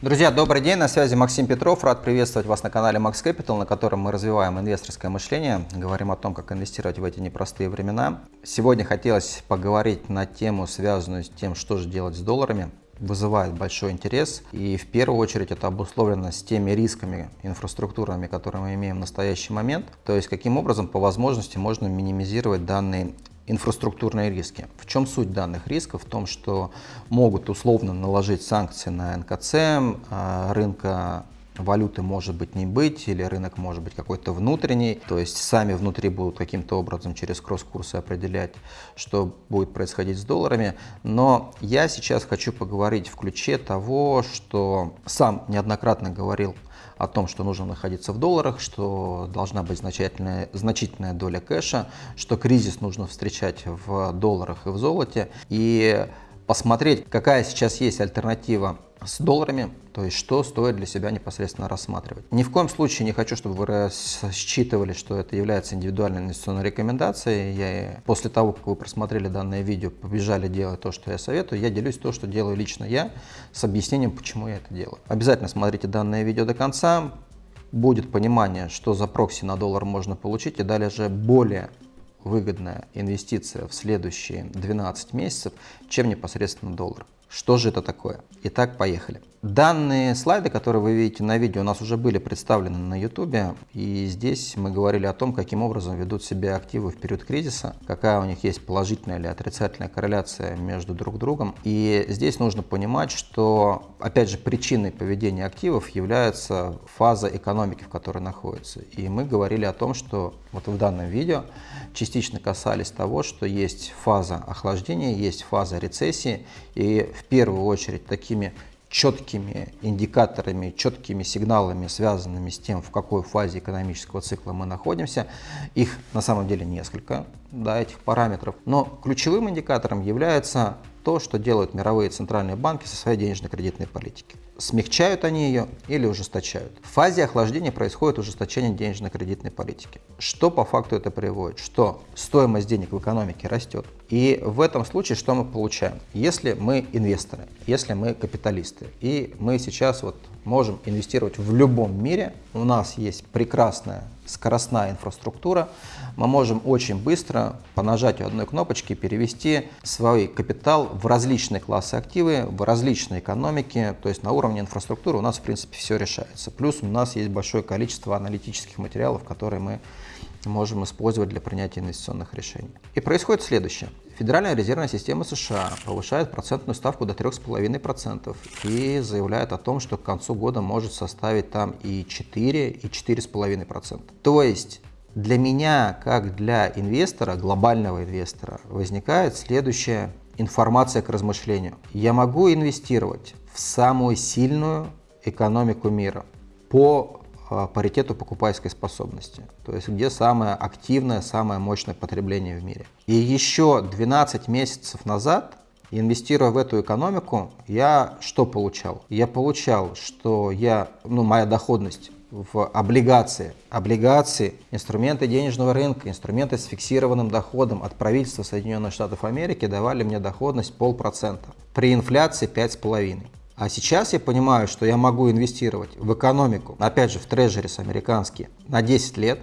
Друзья, добрый день, на связи Максим Петров. Рад приветствовать вас на канале Max Capital, на котором мы развиваем инвесторское мышление, говорим о том, как инвестировать в эти непростые времена. Сегодня хотелось поговорить на тему, связанную с тем, что же делать с долларами. Вызывает большой интерес и в первую очередь это обусловлено с теми рисками инфраструктурными, которые мы имеем в настоящий момент. То есть каким образом по возможности можно минимизировать данные инфраструктурные риски. В чем суть данных рисков? В том, что могут условно наложить санкции на НКЦ, а, рынка валюты может быть не быть, или рынок может быть какой-то внутренний, то есть сами внутри будут каким-то образом через кросс-курсы определять, что будет происходить с долларами. Но я сейчас хочу поговорить в ключе того, что сам неоднократно говорил о том, что нужно находиться в долларах, что должна быть значительная, значительная доля кэша, что кризис нужно встречать в долларах и в золоте, и посмотреть, какая сейчас есть альтернатива с долларами, то есть что стоит для себя непосредственно рассматривать. Ни в коем случае не хочу, чтобы вы считывали, что это является индивидуальной инвестиционной рекомендацией. Я после того, как вы просмотрели данное видео, побежали делать то, что я советую, я делюсь то, что делаю лично я, с объяснением, почему я это делаю. Обязательно смотрите данное видео до конца, будет понимание, что за прокси на доллар можно получить, и далее же более выгодная инвестиция в следующие 12 месяцев, чем непосредственно доллар. Что же это такое? Итак, поехали. Данные слайды, которые вы видите на видео, у нас уже были представлены на YouTube, и здесь мы говорили о том, каким образом ведут себя активы в период кризиса, какая у них есть положительная или отрицательная корреляция между друг другом. И здесь нужно понимать, что, опять же, причиной поведения активов является фаза экономики, в которой находится. И мы говорили о том, что вот в данном видео частично касались того, что есть фаза охлаждения, есть фаза рецессии, и в первую очередь такими четкими индикаторами, четкими сигналами, связанными с тем, в какой фазе экономического цикла мы находимся. Их на самом деле несколько, да, этих параметров. Но ключевым индикатором является то, что делают мировые центральные банки со своей денежно-кредитной политикой. Смягчают они ее или ужесточают. В фазе охлаждения происходит ужесточение денежно-кредитной политики. Что по факту это приводит? Что стоимость денег в экономике растет. И в этом случае что мы получаем? Если мы инвесторы, если мы капиталисты, и мы сейчас вот можем инвестировать в любом мире, у нас есть прекрасная скоростная инфраструктура, мы можем очень быстро по нажатию одной кнопочки перевести свой капитал в различные классы активы, в различные экономики, то есть на уровне инфраструктуры у нас в принципе все решается. Плюс у нас есть большое количество аналитических материалов, которые мы можем использовать для принятия инвестиционных решений. И происходит следующее. Федеральная резервная система США повышает процентную ставку до 3,5% и заявляет о том, что к концу года может составить там и 4, и 4,5%. То есть для меня, как для инвестора, глобального инвестора, возникает следующая информация к размышлению. Я могу инвестировать в самую сильную экономику мира по паритету покупательской способности, то есть где самое активное, самое мощное потребление в мире. И еще 12 месяцев назад, инвестируя в эту экономику, я что получал? Я получал, что я, ну, моя доходность в облигации. Облигации, инструменты денежного рынка, инструменты с фиксированным доходом от правительства Соединенных Штатов Америки давали мне доходность полпроцента. При инфляции 5,5%. А сейчас я понимаю, что я могу инвестировать в экономику, опять же в трежерис американские, на 10 лет,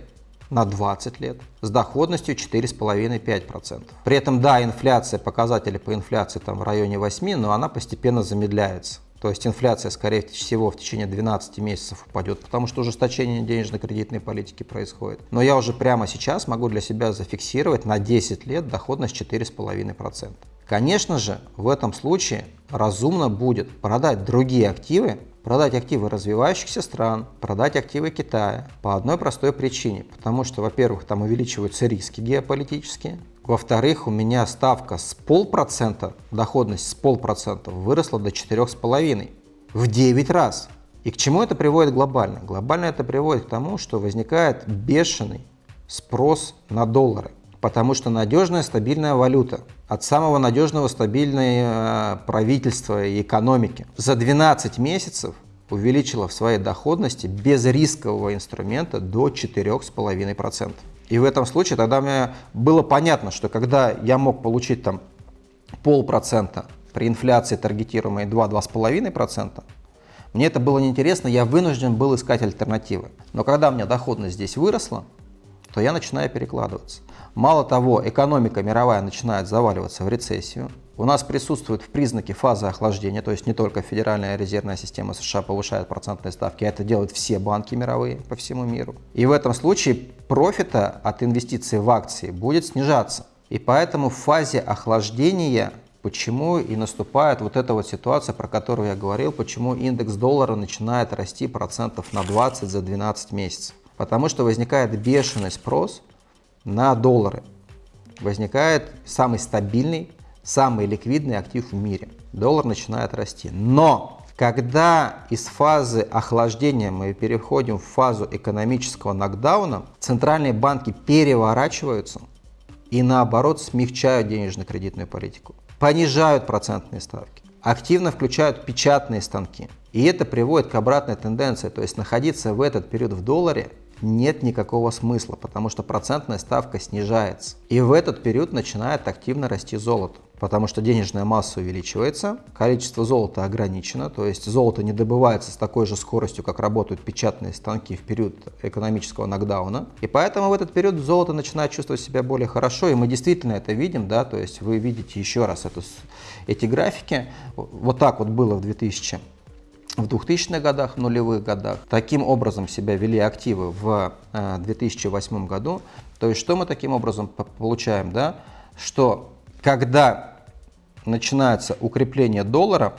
на 20 лет с доходностью 4,5-5%. При этом, да, инфляция, показатели по инфляции там в районе 8, но она постепенно замедляется. То есть инфляция, скорее всего, в течение 12 месяцев упадет, потому что ужесточение денежно-кредитной политики происходит. Но я уже прямо сейчас могу для себя зафиксировать на 10 лет доходность 4,5%. Конечно же, в этом случае разумно будет продать другие активы, продать активы развивающихся стран, продать активы Китая по одной простой причине. Потому что, во-первых, там увеличиваются риски геополитические, во-вторых, у меня ставка с полпроцента, доходность с полпроцента выросла до 4,5 в 9 раз. И к чему это приводит глобально? Глобально это приводит к тому, что возникает бешеный спрос на доллары потому что надежная стабильная валюта от самого надежного стабильного э, правительства и экономики за 12 месяцев увеличила в своей доходности без рискового инструмента до 4,5%. И в этом случае тогда мне было понятно, что когда я мог получить там полпроцента при инфляции таргетируемой 2-2,5%, Мне это было неинтересно, я вынужден был искать альтернативы. Но когда у меня доходность здесь выросла, то я начинаю перекладываться. Мало того, экономика мировая начинает заваливаться в рецессию. У нас присутствуют в признаке фазы охлаждения, то есть не только Федеральная резервная система США повышает процентные ставки, а это делают все банки мировые по всему миру. И в этом случае профита от инвестиций в акции будет снижаться. И поэтому в фазе охлаждения почему и наступает вот эта вот ситуация, про которую я говорил, почему индекс доллара начинает расти процентов на 20 за 12 месяцев. Потому что возникает бешеный спрос на доллары. Возникает самый стабильный, самый ликвидный актив в мире. Доллар начинает расти. Но когда из фазы охлаждения мы переходим в фазу экономического нокдауна, центральные банки переворачиваются и наоборот смягчают денежно-кредитную политику, понижают процентные ставки, активно включают печатные станки. И это приводит к обратной тенденции, то есть находиться в этот период в долларе нет никакого смысла, потому что процентная ставка снижается. И в этот период начинает активно расти золото, потому что денежная масса увеличивается, количество золота ограничено, то есть золото не добывается с такой же скоростью, как работают печатные станки в период экономического нокдауна. И поэтому в этот период золото начинает чувствовать себя более хорошо, и мы действительно это видим, да, то есть вы видите еще раз эту, эти графики. Вот так вот было в 2000 в 2000-х годах, нулевых годах. Таким образом себя вели активы в 2008 э, году. То есть что мы таким образом получаем? Да? Что когда начинается укрепление доллара,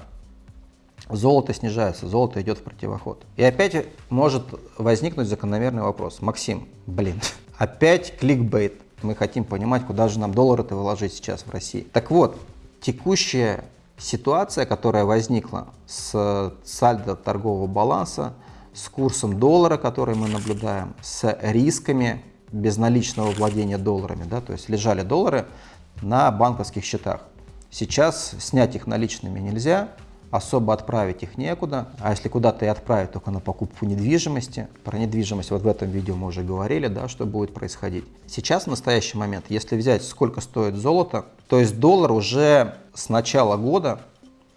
золото снижается, золото идет в противоход. И опять может возникнуть закономерный вопрос. Максим, блин, опять кликбейт. Мы хотим понимать, куда же нам доллары-то выложить сейчас в России. Так вот, текущая ситуация, которая возникла с сальдо торгового баланса, с курсом доллара, который мы наблюдаем, с рисками безналичного владения долларами, да, то есть лежали доллары на банковских счетах. Сейчас снять их наличными нельзя, особо отправить их некуда, а если куда-то и отправить, только на покупку недвижимости. Про недвижимость вот в этом видео мы уже говорили, да, что будет происходить. Сейчас, в настоящий момент, если взять, сколько стоит золото, то есть доллар уже с начала года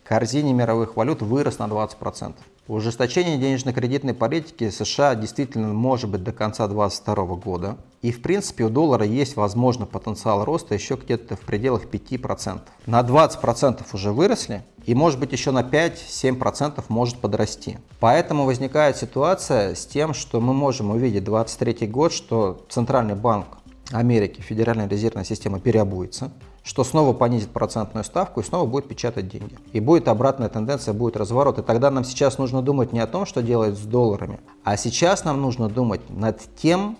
корзине мировых валют вырос на 20%. Ужесточение денежно-кредитной политики США действительно может быть до конца 2022 года. И в принципе у доллара есть, возможно, потенциал роста еще где-то в пределах 5%. На 20% уже выросли и может быть еще на 5-7% может подрасти. Поэтому возникает ситуация с тем, что мы можем увидеть 2023 год, что Центральный банк Америки, Федеральная резервная система переобуется, что снова понизит процентную ставку и снова будет печатать деньги. И будет обратная тенденция, будет разворот. И тогда нам сейчас нужно думать не о том, что делать с долларами, а сейчас нам нужно думать над тем,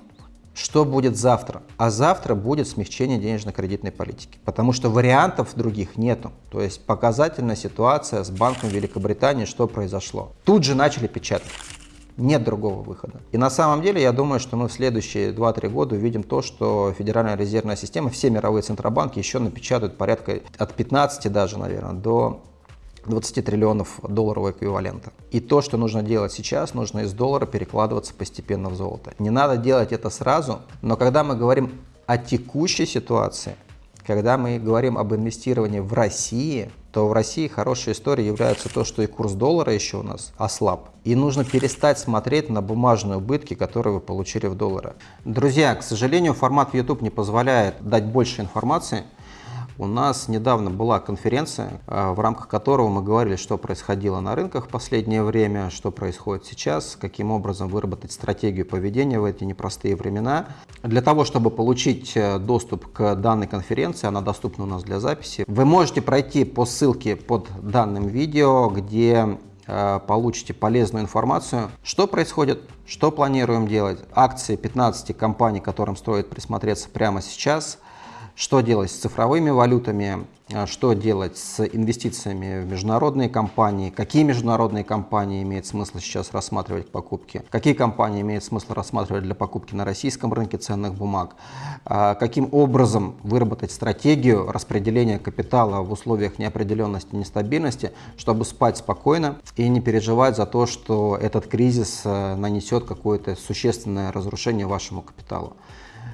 что будет завтра. А завтра будет смягчение денежно-кредитной политики, потому что вариантов других нету. То есть показательная ситуация с Банком Великобритании, что произошло. Тут же начали печатать. Нет другого выхода. И на самом деле я думаю, что мы в следующие 2-3 года увидим то, что Федеральная резервная система, все мировые центробанки еще напечатают порядка от 15 даже, наверное, до 20 триллионов долларового эквивалента. И то, что нужно делать сейчас, нужно из доллара перекладываться постепенно в золото. Не надо делать это сразу, но когда мы говорим о текущей ситуации, когда мы говорим об инвестировании в России, то в России хорошей историей является то, что и курс доллара еще у нас ослаб. И нужно перестать смотреть на бумажные убытки, которые вы получили в долларах. Друзья, к сожалению, формат YouTube не позволяет дать больше информации. У нас недавно была конференция, э, в рамках которого мы говорили, что происходило на рынках в последнее время, что происходит сейчас, каким образом выработать стратегию поведения в эти непростые времена. Для того, чтобы получить э, доступ к данной конференции, она доступна у нас для записи, вы можете пройти по ссылке под данным видео, где э, получите полезную информацию, что происходит, что планируем делать, акции 15 компаний, которым стоит присмотреться прямо сейчас – что делать с цифровыми валютами, а, что делать с инвестициями в международные компании, какие международные компании имеет смысл сейчас рассматривать к покупке, какие компании имеет смысл рассматривать для покупки на российском рынке ценных бумаг, а, каким образом выработать стратегию распределения капитала в условиях неопределенности нестабильности, чтобы спать спокойно и не переживать за то, что этот кризис а, нанесет какое-то существенное разрушение вашему капиталу.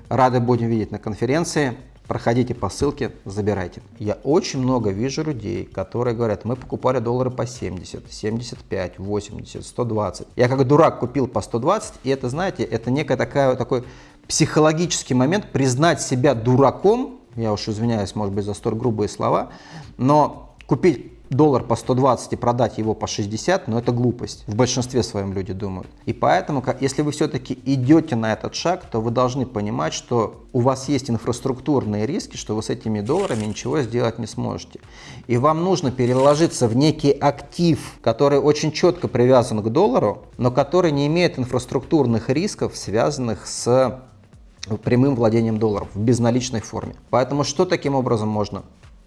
Рады будем видеть на конференции. Проходите по ссылке, забирайте. Я очень много вижу людей, которые говорят, мы покупали доллары по 70, 75, 80, 120. Я как дурак купил по 120, и это, знаете, это некая такая, такой психологический момент признать себя дураком, я уж извиняюсь, может быть, за столь грубые слова, но купить доллар по 120 и продать его по 60, но это глупость. В большинстве своем люди думают. И поэтому, если вы все-таки идете на этот шаг, то вы должны понимать, что у вас есть инфраструктурные риски, что вы с этими долларами ничего сделать не сможете. И вам нужно переложиться в некий актив, который очень четко привязан к доллару, но который не имеет инфраструктурных рисков, связанных с прямым владением долларов в безналичной форме. Поэтому что таким образом можно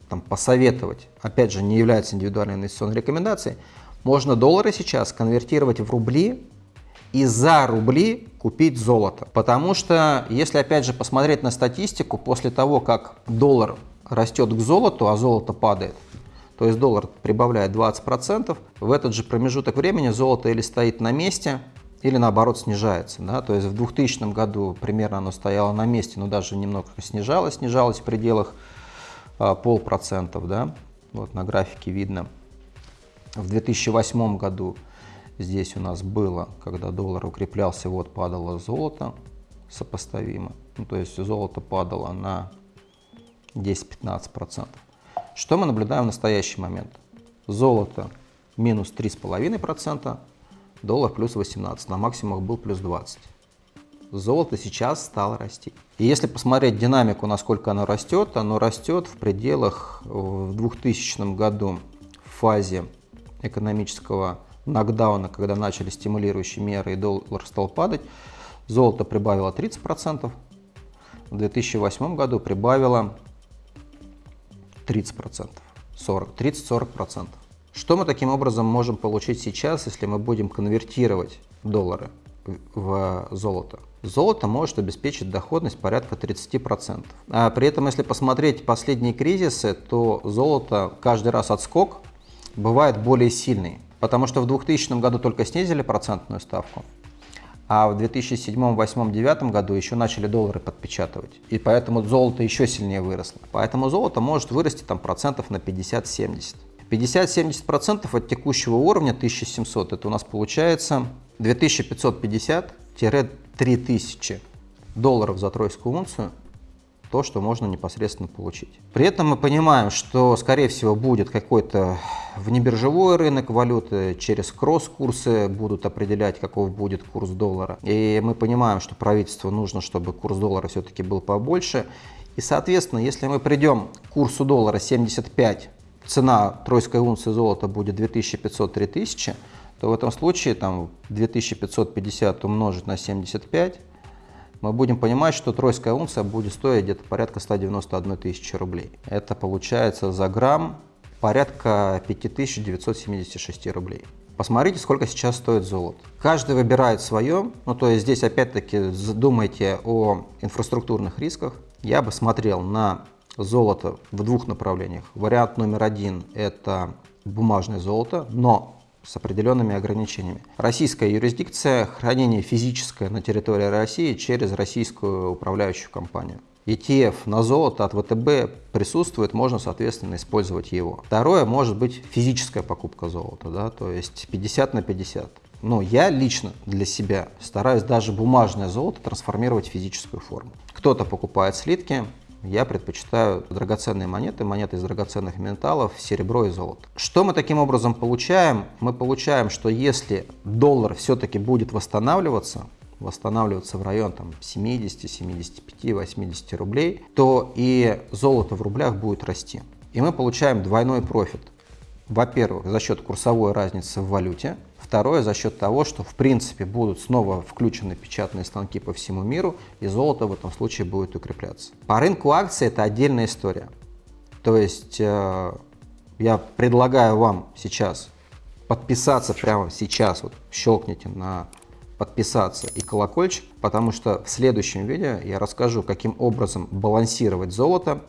там, посоветовать, опять же, не является индивидуальной инвестиционной рекомендацией, можно доллары сейчас конвертировать в рубли и за рубли купить золото. Потому что, если опять же посмотреть на статистику, после того, как доллар растет к золоту, а золото падает, то есть доллар прибавляет 20%, в этот же промежуток времени золото или стоит на месте, или наоборот снижается. Да? То есть в 2000 году примерно оно стояло на месте, но даже немного снижалось, снижалось в пределах полпроцентов, да, вот на графике видно. В 2008 году здесь у нас было, когда доллар укреплялся, вот падало золото сопоставимо, ну, то есть золото падало на 10-15%. Что мы наблюдаем в настоящий момент? Золото минус 3,5%, доллар плюс 18, на максимумах был плюс 20 золото сейчас стало расти. И если посмотреть динамику, насколько оно растет, оно растет в пределах в 2000 году в фазе экономического нокдауна, когда начали стимулирующие меры и доллар стал падать, золото прибавило 30%, в 2008 году прибавило 30%, 40, 30-40%. Что мы таким образом можем получить сейчас, если мы будем конвертировать доллары в золото? Золото может обеспечить доходность порядка 30%. А при этом, если посмотреть последние кризисы, то золото каждый раз отскок бывает более сильный. Потому что в 2000 году только снизили процентную ставку, а в 2007, 2008, 2009 году еще начали доллары подпечатывать. И поэтому золото еще сильнее выросло. Поэтому золото может вырасти там процентов на 50-70. 50-70% от текущего уровня 1700, это у нас получается 2550-3000 долларов за тройскую унцию, то, что можно непосредственно получить. При этом мы понимаем, что, скорее всего, будет какой-то внебиржевой рынок валюты, через кросс-курсы будут определять, каков будет курс доллара. И мы понимаем, что правительству нужно, чтобы курс доллара все-таки был побольше. И, соответственно, если мы придем к курсу доллара 75, цена тройской унции золота будет 2500-3000, то в этом случае там 2550 умножить на 75, мы будем понимать, что тройская унция будет стоить где-то порядка 191 тысячи рублей. Это получается за грамм порядка 5976 рублей. Посмотрите, сколько сейчас стоит золото. Каждый выбирает свое, ну то есть здесь опять-таки думайте о инфраструктурных рисках. Я бы смотрел на золото в двух направлениях. Вариант номер один – это бумажное золото, но с определенными ограничениями. Российская юрисдикция – хранение физическое на территории России через российскую управляющую компанию. ETF на золото от ВТБ присутствует, можно, соответственно, использовать его. Второе может быть физическая покупка золота, да, то есть 50 на 50. Но я лично для себя стараюсь даже бумажное золото трансформировать в физическую форму. Кто-то покупает слитки, я предпочитаю драгоценные монеты, монеты из драгоценных металлов, серебро и золото. Что мы таким образом получаем? Мы получаем, что если доллар все-таки будет восстанавливаться, восстанавливаться в район там, 70, 75, 80 рублей, то и золото в рублях будет расти. И мы получаем двойной профит. Во-первых, за счет курсовой разницы в валюте, Второе, за счет того, что в принципе будут снова включены печатные станки по всему миру, и золото в этом случае будет укрепляться. По рынку акций это отдельная история. То есть э, я предлагаю вам сейчас подписаться прямо сейчас, вот щелкните на подписаться и колокольчик, потому что в следующем видео я расскажу, каким образом балансировать золото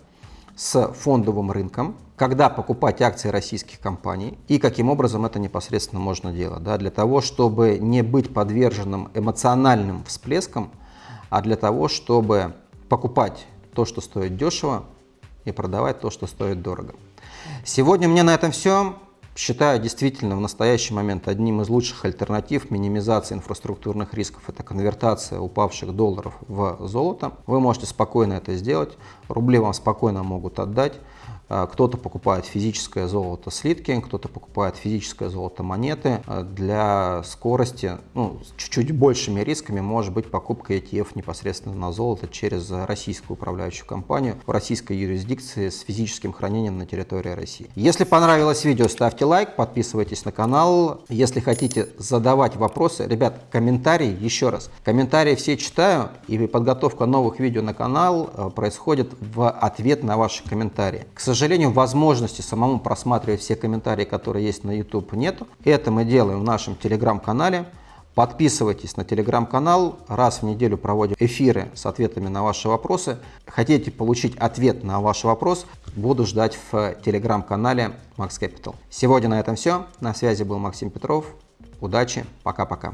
с фондовым рынком, когда покупать акции российских компаний и каким образом это непосредственно можно делать. Да, для того, чтобы не быть подверженным эмоциональным всплескам, а для того, чтобы покупать то, что стоит дешево, и продавать то, что стоит дорого. Сегодня меня на этом все. Считаю действительно в настоящий момент одним из лучших альтернатив минимизации инфраструктурных рисков. Это конвертация упавших долларов в золото. Вы можете спокойно это сделать. Рубли вам спокойно могут отдать. А, кто-то покупает физическое золото слитки, кто-то покупает физическое золото монеты. А, для скорости, ну, чуть-чуть большими рисками может быть покупка ETF непосредственно на золото через российскую управляющую компанию в российской юрисдикции с физическим хранением на территории России. Если понравилось видео, ставьте лайк, подписывайтесь на канал. Если хотите задавать вопросы, ребят, комментарии, еще раз, комментарии все читаю, и подготовка новых видео на канал а, происходит в ответ на ваши комментарии. К сожалению, сожалению, возможности самому просматривать все комментарии, которые есть на YouTube, нету. Это мы делаем в нашем телеграм-канале. Подписывайтесь на телеграм-канал. Раз в неделю проводим эфиры с ответами на ваши вопросы. Хотите получить ответ на ваш вопрос, буду ждать в телеграм-канале Max Capital. Сегодня на этом все. На связи был Максим Петров. Удачи. Пока-пока.